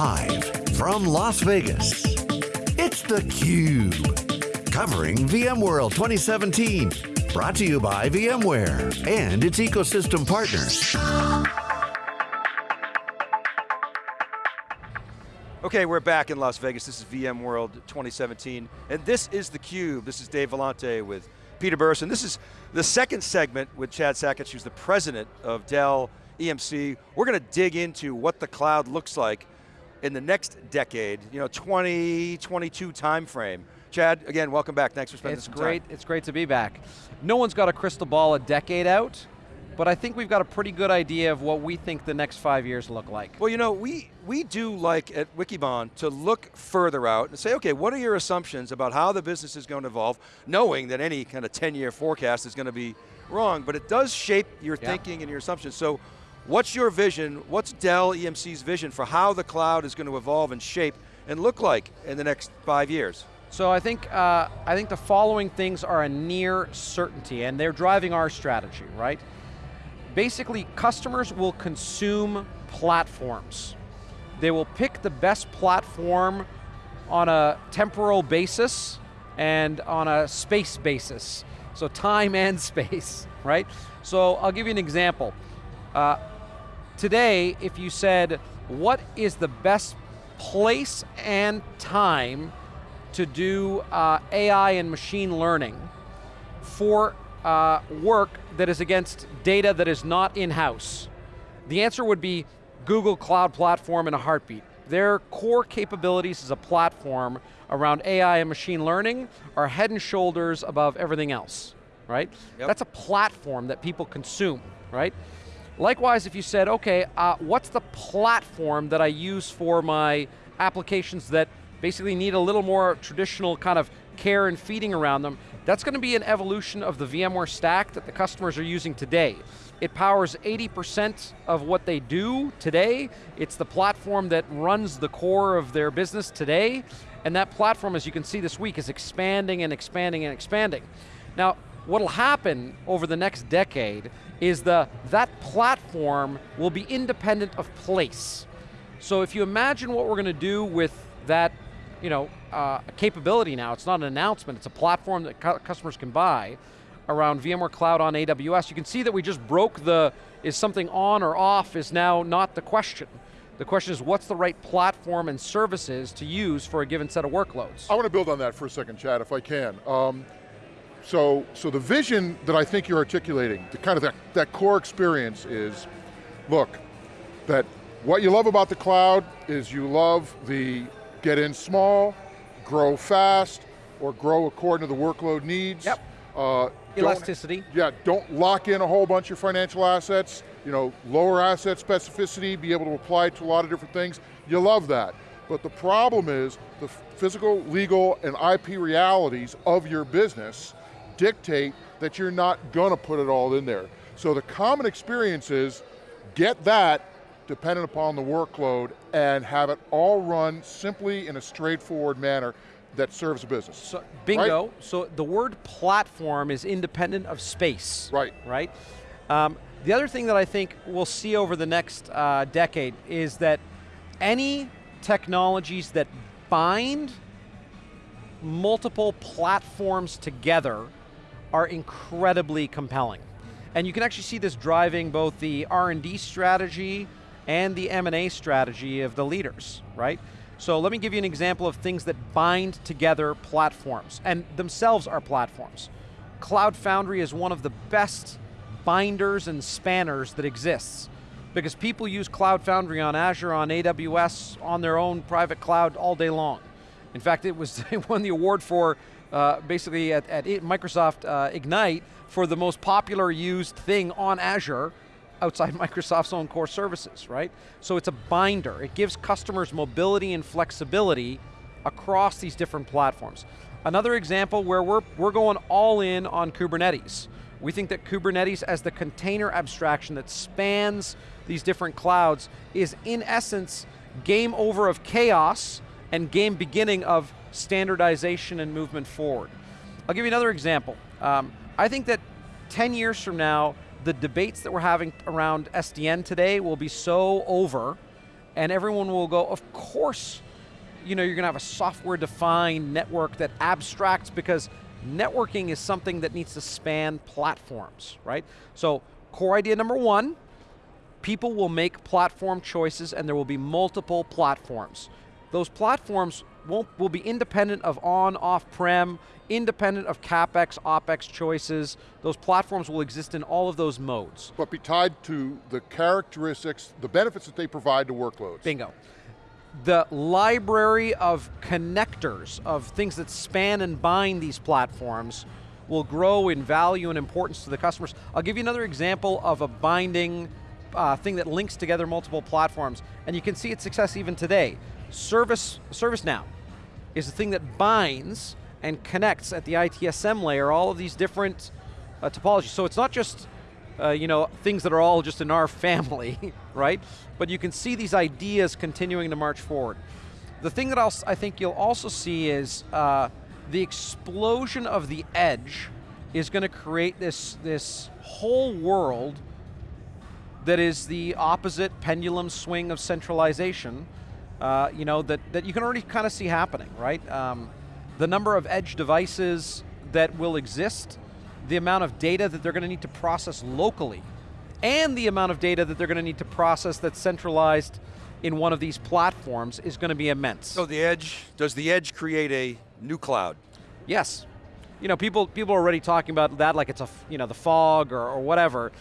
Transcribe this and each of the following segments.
Live from Las Vegas, it's theCUBE. Covering VMworld 2017. Brought to you by VMware and its ecosystem partners. Okay, we're back in Las Vegas. This is VMworld 2017, and this is theCUBE. This is Dave Vellante with Peter Burris, and this is the second segment with Chad Sakac, who's the president of Dell EMC. We're going to dig into what the cloud looks like in the next decade, you know, 2022 timeframe. Chad, again, welcome back. Thanks for spending it's great, time. It's great to be back. No one's got a crystal ball a decade out, but I think we've got a pretty good idea of what we think the next five years look like. Well, you know, we, we do like at Wikibon to look further out and say, okay, what are your assumptions about how the business is going to evolve, knowing that any kind of 10-year forecast is going to be wrong, but it does shape your Yeah. thinking and your assumptions. So what's your vision, what's Dell EMC's vision for how the cloud is going to evolve and shape and look like in the next five years? So I think, uh, I think the following things are a near certainty, and they're driving our strategy, right? Basically, customers will consume platforms. They will pick the best platform on a temporal basis and on a space basis. So time and space, right? So I'll give you an example. Uh, today, if you said, what is the best place and time to do uh, AI and machine learning for uh, work that is against data that is not in-house? The answer would be Google Cloud Platform in a heartbeat. Their core capabilities as a platform around AI and machine learning are head and shoulders above everything else, right? Yep. That's a platform that people consume, right? Likewise, if you said, okay, uh, what's the platform that I use for my applications that basically need a little more traditional kind of care and feeding around them, that's going to be an evolution of the VMware stack that the customers are using today. It powers 80% of what they do today. It's the platform that runs the core of their business today. And that platform, as you can see this week, is expanding and expanding and expanding. Now, what'll happen over the next decade is the, that platform will be independent of place. So if you imagine what we're going to do with that you know, uh, capability now, it's not an announcement, it's a platform that cu customers can buy around VMware Cloud on AWS. You can see that we just broke the, is something on or off is now not the question. The question is what's the right platform and services to use for a given set of workloads? I want to build on that for a second, Chad, if I can. Um, so, so the vision that I think you're articulating, the kind of that, that core experience is, look, that what you love about the cloud is you love the get in small, grow fast, or grow according to the workload needs. Yep. Uh, Elasticity. yeah, don't lock in a whole bunch of financial assets, you know, lower asset specificity, be able to apply to a lot of different things. You love that. But the problem is the physical, legal, and IP realities of your business dictate that you're not going to put it all in there. So the common experience is get that dependent upon the workload and have it all run simply in a straightforward manner that serves the business. So, bingo, so the word platform is independent of space. Right. Right? Um, the other thing that I think we'll see over the next uh, decade is that any technologies that bind multiple platforms together are incredibly compelling. And you can actually see this driving both the R&D strategy and the M&A strategy of the leaders, right? So let me give you an example of things that bind together platforms, and themselves are platforms. Cloud Foundry is one of the best binders and spanners that exists because people use Cloud Foundry on Azure, on AWS, on their own private cloud all day long. In fact, it was it won the award for uh, basically at, at Microsoft uh, Ignite for the most popular used thing on Azure outside Microsoft's own core services, right? So it's a binder. It gives customers mobility and flexibility across these different platforms. Another example where we're, we're going all in on Kubernetes. We think that Kubernetes as the container abstraction that spans these different clouds is in essence game over of chaos and game beginning of standardization and movement forward. I'll give you another example. Um, I think that 10 years from now, the debates that we're having around SDN today will be so over And everyone will go, of course, you know, you're going to have a software-defined network that abstracts because networking is something that needs to span platforms, right? So core idea number one, people will make platform choices and there will be multiple platforms. Those platforms won't, will be independent of on, off-prem, independent of CapEx, OpEx choices. Those platforms will exist in all of those modes. But be tied to the characteristics, the benefits that they provide to workloads. Bingo. The library of connectors, of things that span and bind these platforms, will grow in value and importance to the customers. I'll give you another example of a binding uh, thing that links together multiple platforms, and you can see its success even today. Service, ServiceNow is the thing that binds and connects at the ITSM layer all of these different uh, topologies. So it's not just uh, you know, things that are all just in our family, right? But you can see these ideas continuing to march forward. The thing that I'll, I think you'll also see is uh, the explosion of the edge is going to create this, this whole world that is the opposite pendulum swing of centralization, uh, you know, that, that you can already kind of see happening, right? Um, the number of edge devices that will exist, the amount of data that they're going to need to process locally, and the amount of data that they're going to need to process that's centralized in one of these platforms is going to be immense. So the edge, does the edge create a new cloud? Yes. You know, people, people are already talking about that like it's a, you know, the fog or, or whatever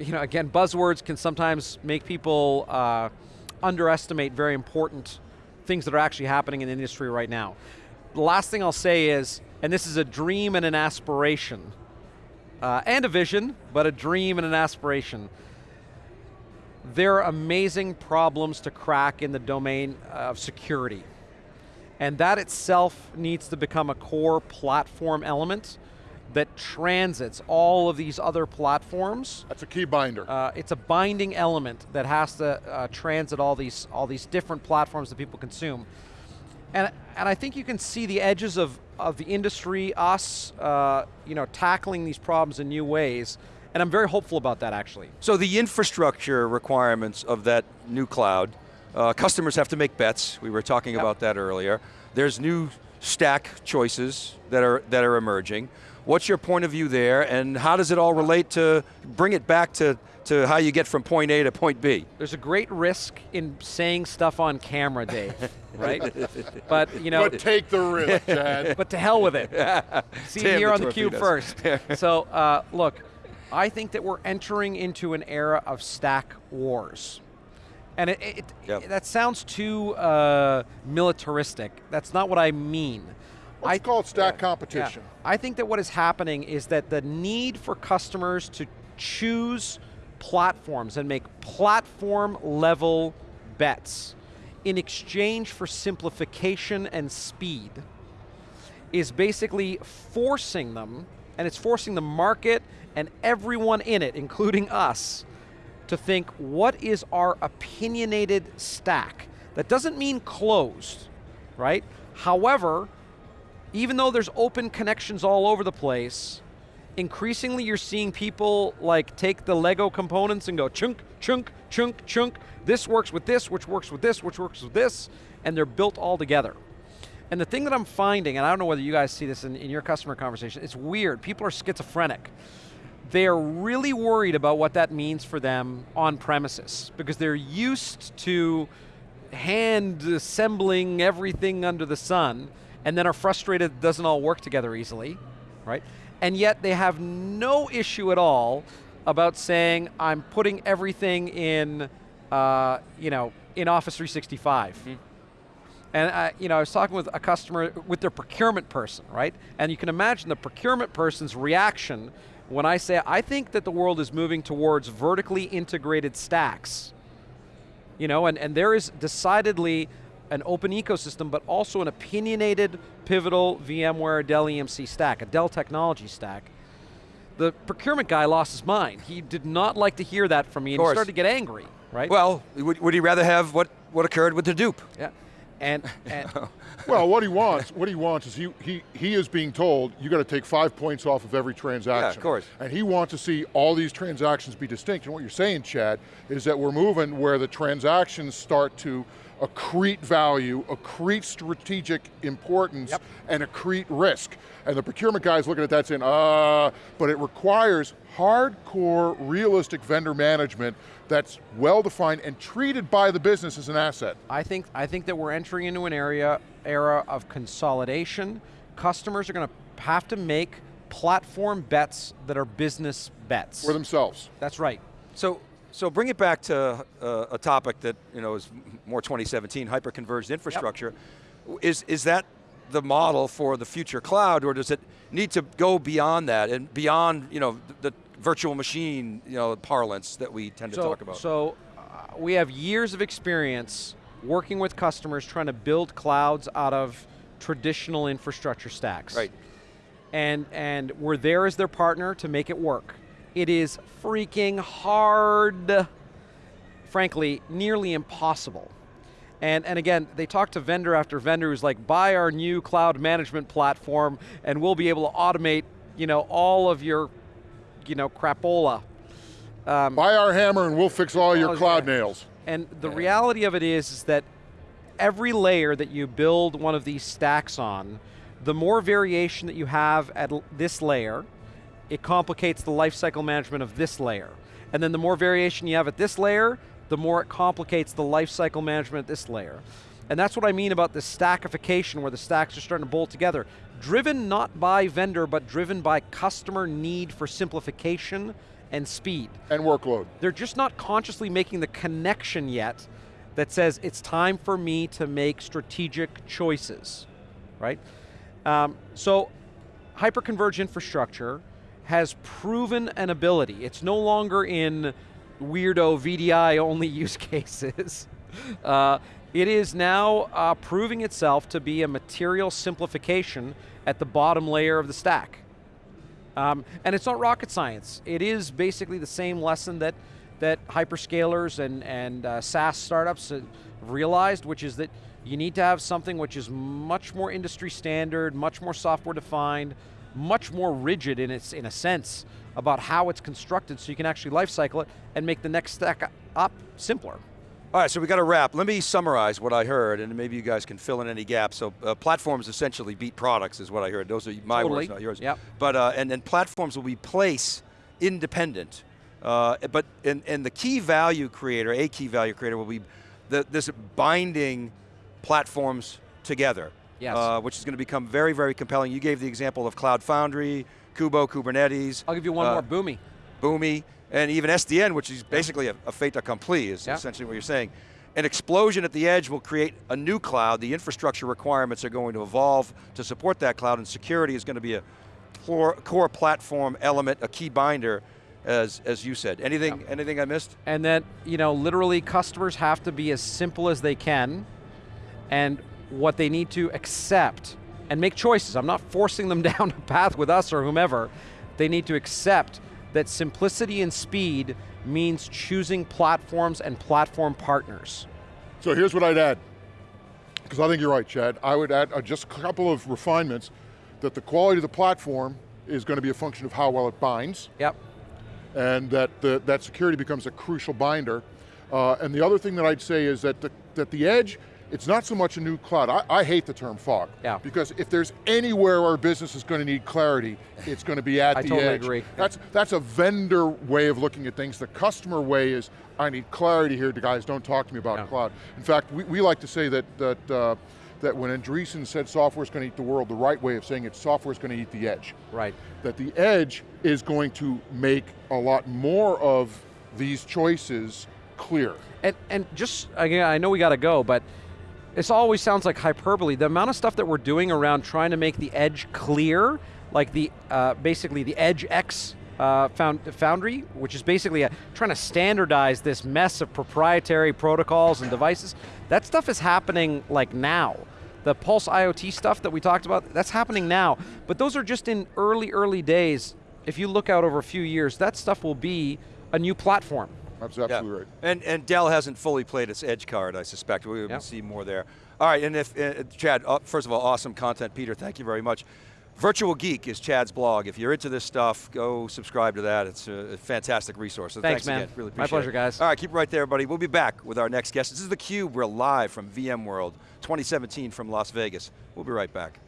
you know, again, buzzwords can sometimes make people uh, underestimate very important things that are actually happening in the industry right now. The last thing I'll say is, and this is a dream and an aspiration, uh, and a vision, but a dream and an aspiration. There are amazing problems to crack in the domain of security. And that itself needs to become a core platform element that transits all of these other platforms. That's a key binder. Uh, it's a binding element that has to uh, transit all these, all these different platforms that people consume. And, and I think you can see the edges of, of the industry, us, uh, you know, tackling these problems in new ways, and I'm very hopeful about that actually. So the infrastructure requirements of that new cloud, uh, customers have to make bets, we were talking yep. about that earlier. There's new stack choices that are, that are emerging. What's your point of view there, and how does it all relate to, bring it back to, to how you get from point A to point B? There's a great risk in saying stuff on camera, Dave, right? but you know. But take the risk, Chad. but to hell with it. See Damn here on the cube first. so uh, look, I think that we're entering into an era of stack wars. And it, it, yep. it, that sounds too uh, militaristic. That's not what I mean. Let's I call it stack yeah, competition. Yeah. I think that what is happening is that the need for customers to choose platforms and make platform level bets in exchange for simplification and speed is basically forcing them, and it's forcing the market and everyone in it, including us, to think what is our opinionated stack? That doesn't mean closed, right? However, even though there's open connections all over the place, increasingly you're seeing people like take the Lego components and go chunk, chunk, chunk, chunk. This works with this, which works with this, which works with this, and they're built all together. And the thing that I'm finding, and I don't know whether you guys see this in, in your customer conversation, it's weird. People are schizophrenic. They're really worried about what that means for them on premises because they're used to hand assembling everything under the sun and then are frustrated it doesn't all work together easily, right? And yet they have no issue at all about saying, I'm putting everything in, uh, you know, in Office 365. Mm -hmm. And I, you know, I was talking with a customer, with their procurement person, right? And you can imagine the procurement person's reaction when I say, I think that the world is moving towards vertically integrated stacks. You know, and, and there is decidedly an open ecosystem, but also an opinionated, pivotal VMware Dell EMC stack, a Dell technology stack. The procurement guy lost his mind. He did not like to hear that from me, and he started to get angry, right? Well, would, would he rather have what, what occurred with Hadoop? Yeah. And, and oh. Well, what he wants, what he wants is he, he, he is being told you got to take five points off of every transaction. Yeah, of course. And he wants to see all these transactions be distinct. And what you're saying, Chad, is that we're moving where the transactions start to accrete value, accrete strategic importance, Yep. and accrete risk. And the procurement guy's looking at that saying, uh, but it requires hardcore, realistic vendor management that's well-defined and treated by the business as an asset. I think I think that we're entering into an area era of consolidation. Customers are going to have to make platform bets that are business bets. For themselves. That's right. So, so bring it back to uh, a topic that you know is more 2017, hyper-converged infrastructure. Is is that the model for the future cloud, or does it need to go beyond that and beyond you know the, the virtual machine you know parlance that we tend to talk about? So uh, we have years of experience working with customers trying to build clouds out of traditional infrastructure stacks. right. and and we're there as their partner to make it work. It is freaking hard, frankly, nearly impossible. And and again, they talk to vendor after vendor who's like, buy our new cloud management platform, and we'll be able to automate, you know, all of your, you know, crapola. Um, Buy our hammer and we'll fix all your Oh, cloud yeah. nails. and the reality of it is, is that every layer that you build one of these stacks on, the more variation that you have at this layer, it complicates the lifecycle management of this layer. And then the more variation you have at this layer, the more it complicates the lifecycle management at this layer. And that's what I mean about the stackification where the stacks are starting to bolt together. Driven not by vendor, but driven by customer need for simplification and speed And workload. they're just not consciously making the connection yet that says it's time for me to make strategic choices, right? Um, so, hyperconverged infrastructure has proven an ability. It's no longer in weirdo VDI only use cases. Uh, it is now uh, proving itself to be a material simplification at the bottom layer of the stack. Um, and it's not rocket science. It is basically the same lesson that that hyperscalers and and uh, SaaS startups have realized, which is that you need to have something which is much more industry standard, much more software defined, much more rigid in its in a sense about how it's constructed, so you can actually life cycle it and make the next stack up simpler. All right, so we got to wrap. Let me summarize what I heard, and maybe you guys can fill in any gaps. So, uh, platforms essentially beat products, is what I heard. Those are my Totally. words, not yours. Yep. But uh, and then platforms will be place independent. Uh, but and, and the key value creator, a key value creator, will be the, this binding platforms together. Yes. Uh, which is going to become very, very compelling. You gave the example of Cloud Foundry, Kubo, Kubernetes. I'll give you one uh, more, Boomy. Boomi, and even SDN, which is basically a, a fait accompli, is Yeah. essentially what you're saying. An explosion at the edge will create a new cloud. The infrastructure requirements are going to evolve to support that cloud, and security is going to be a core, core platform element, a key binder, as, as you said. Anything, anything I missed? and that you know literally customers have to be as simple as they can and what they need to accept and make choices. I'm not forcing them down a path with us or whomever. They need to accept that simplicity and speed means choosing platforms and platform partners. So here's what I'd add, because I think you're right, Chad. I would add uh, just a couple of refinements, that the quality of the platform is going to be a function of how well it binds, yep. And that the, that security becomes a crucial binder. Uh, and the other thing that I'd say is that the, that the edge, it's not so much a new cloud. I, I hate the term fog. Yeah. Because if there's anywhere our business is going to need clarity, it's going to be at I the totally edge. agree. That's, that's a vendor way of looking at things. The customer way is, I need clarity here, the guys, don't talk to me about Yeah. cloud. In fact, we, we like to say that, that, uh, that when Andreessen said software is going to eat the world, the right way of saying it, software is going to eat the edge right that the edge is going to make a lot more of these choices clear. And and just again, I know we got to go, but this always sounds like hyperbole. The amount of stuff that we're doing around trying to make the edge clear, like the uh, basically the Edge X uh, found, Foundry, which is basically a, trying to standardize this mess of proprietary protocols and devices. That stuff is happening like now. The Pulse IoT stuff that we talked about, that's happening now. But those are just in early, early days. If you look out over a few years, that stuff will be a new platform. That's absolutely right. And and Dell hasn't fully played its edge card, I suspect. We will Yep. see more there. All right, and if uh, Chad, uh, first of all, awesome content, Peter. Thank you very much. Virtual Geek is Chad's blog. If you're into this stuff, go subscribe to that. It's a fantastic resource. So Thanks, thanks, man. again. Really My pleasure, it. guys. All right, keep it right there, buddy. We'll be back with our next guest. This is theCUBE. We're live from VMworld 2017 from Las Vegas. We'll be right back.